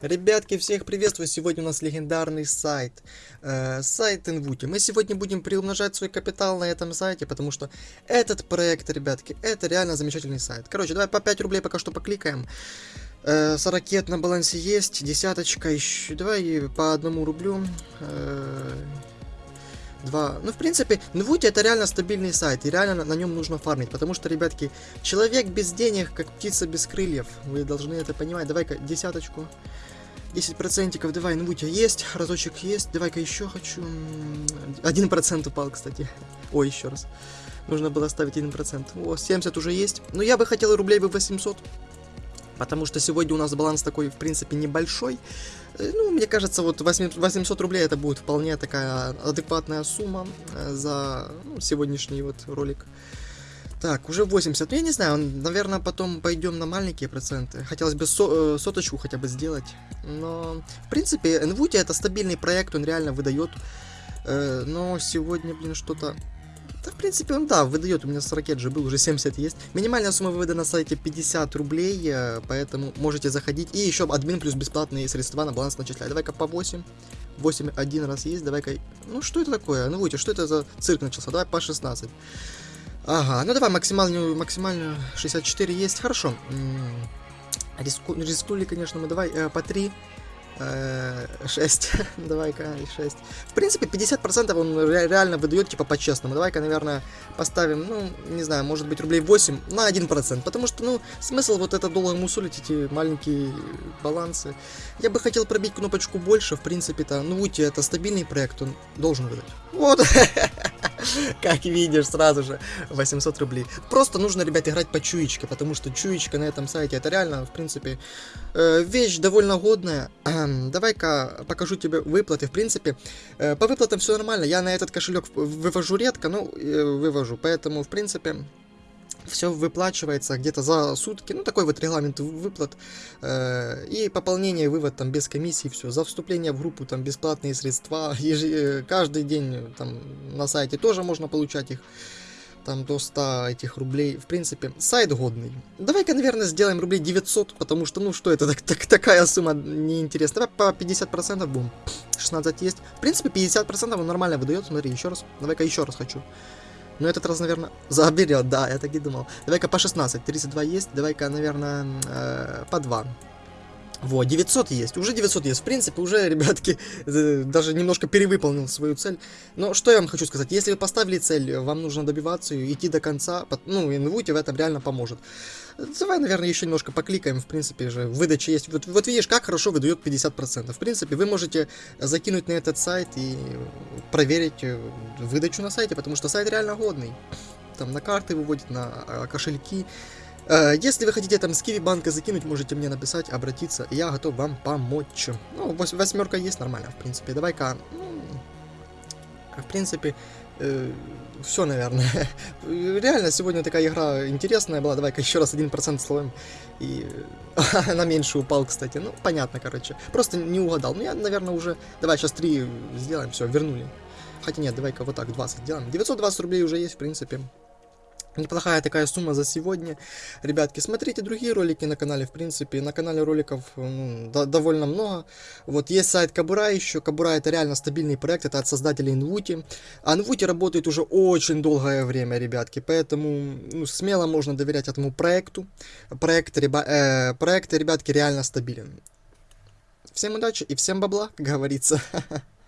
Ребятки, всех приветствую! Сегодня у нас легендарный сайт, э, сайт Инвути. Мы сегодня будем приумножать свой капитал на этом сайте, потому что этот проект, ребятки, это реально замечательный сайт. Короче, давай по 5 рублей пока что покликаем. Э, 40 ракет на балансе есть, десяточка еще. Давай по одному рублю. Э, два. Ну, в принципе, Нвути это реально стабильный сайт, и реально на, на нем нужно фармить, потому что, ребятки, человек без денег, как птица без крыльев. Вы должны это понимать. Давай-ка десяточку. 10 процентиков, давай, ну будь, есть, разочек есть, давай-ка еще хочу. Один процент упал, кстати. Ой, еще раз. Нужно было ставить 1%. О, 70 уже есть. Но я бы хотел рублей бы 800. Потому что сегодня у нас баланс такой, в принципе, небольшой. Э, ну, мне кажется, вот 800 рублей это будет вполне такая адекватная сумма э, за ну, сегодняшний вот ролик. Так, уже 80. Ну, я не знаю, наверное, потом пойдем на маленькие проценты. Хотелось бы со э, соточку хотя бы сделать. Но, в принципе, NVUTI это стабильный проект, он реально выдает. Э, но сегодня, блин, что-то... Да, в принципе, он, да, выдает. У меня 40 же был, уже 70 есть. Минимальная сумма вывода на сайте 50 рублей, э, поэтому можете заходить. И еще админ плюс бесплатные средства на баланс начисляет. Давай-ка по 8. 8 один раз есть, давай-ка... Ну, что это такое? Ну, что это за цирк начался? Давай по 16. Ага, ну давай максимальную, максимальную 64 есть, хорошо. Риску, рискнули, конечно, мы давай э, по 3. 6. Давай-ка 6. В принципе, 50% он реально выдает, типа, по-честному. Давай-ка, наверное, поставим, ну, не знаю, может быть, рублей 8 на 1%. Потому что, ну, смысл вот это долго мусолить, эти маленькие балансы. Я бы хотел пробить кнопочку больше, в принципе-то. Ну, Ути, это стабильный проект, он должен выдать. Вот. Как видишь, сразу же 800 рублей. Просто нужно, ребят, играть по чуечке, потому что чуечка на этом сайте, это реально, в принципе, э, вещь довольно годная. Давай-ка покажу тебе выплаты. В принципе, э, по выплатам все нормально. Я на этот кошелек вывожу редко, ну, э, вывожу. Поэтому, в принципе, все выплачивается где-то за сутки, ну такой вот регламент выплат, э, и пополнение, вывод там без комиссии, все, за вступление в группу там бесплатные средства, еж... Э, каждый день там на сайте тоже можно получать их, там до 100 этих рублей, в принципе, сайт годный. Давай-ка, наверное, сделаем рублей 900, потому что, ну что это, так, так, такая сумма неинтересная, давай по 50% будем, 16 есть, в принципе, 50% он нормально выдает, смотри, еще раз, давай-ка еще раз хочу. Но этот раз, наверное, заберет, да, я так и думал. Давай-ка по 16, 32 есть, давай-ка, наверное, э, по 2. Вот, 900 есть, уже 900 есть. В принципе, уже, ребятки, э, даже немножко перевыполнил свою цель. Но что я вам хочу сказать, если вы поставили цель, вам нужно добиваться ее, идти до конца, ну, и Инвути в этом реально поможет. Давай, наверное, еще немножко покликаем, в принципе же, выдача есть. Вот, вот видишь, как хорошо выдает 50%. В принципе, вы можете закинуть на этот сайт и проверить э, выдачу на сайте, потому что сайт реально годный. Там на карты выводит, на кошельки. Э, если вы хотите там с Киви банка закинуть, можете мне написать, обратиться, я готов вам помочь. Ну, восьмерка есть нормально, в принципе. Давай-ка, ну, в принципе, э, все, наверное. Реально, сегодня такая игра интересная была. Давай-ка еще раз 1% словим. И на меньше упал, кстати. Ну, понятно, короче. Просто не угадал. Ну, я, наверное, уже... Давай, сейчас 3 сделаем, все, вернули. Хотя нет, давай-ка вот так, 20 сделаем. 920 рублей уже есть, в принципе. Неплохая такая сумма за сегодня. Ребятки, смотрите другие ролики на канале, в принципе, на канале роликов ну, до довольно много. Вот есть сайт Кабура еще, Кабура это реально стабильный проект, это от создателей Инвути. А Инвути работает уже очень долгое время, ребятки, поэтому ну, смело можно доверять этому проекту. Проект, реба э, проект, ребятки, реально стабилен. Всем удачи и всем бабла, как говорится.